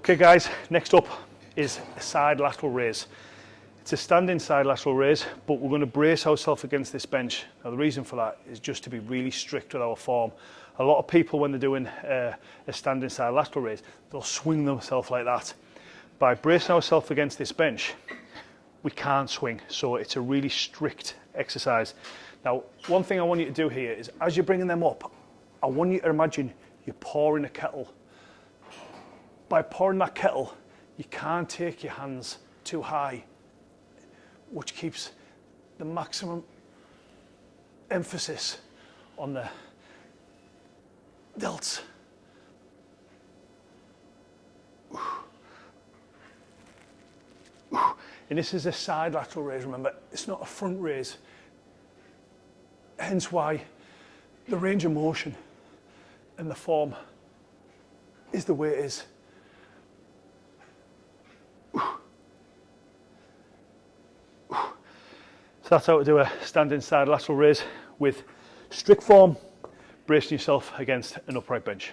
Okay guys, next up is a side lateral raise. It's a standing side lateral raise, but we're going to brace ourselves against this bench. Now the reason for that is just to be really strict with our form. A lot of people when they're doing uh, a standing side lateral raise, they'll swing themselves like that. By bracing ourselves against this bench, we can't swing, so it's a really strict exercise. Now, one thing I want you to do here is as you're bringing them up, I want you to imagine you're pouring a kettle by pouring that kettle, you can't take your hands too high, which keeps the maximum emphasis on the delts. And this is a side lateral raise, remember, it's not a front raise. Hence why the range of motion and the form is the way it is. So that's how to do a standing side lateral raise with strict form, bracing yourself against an upright bench.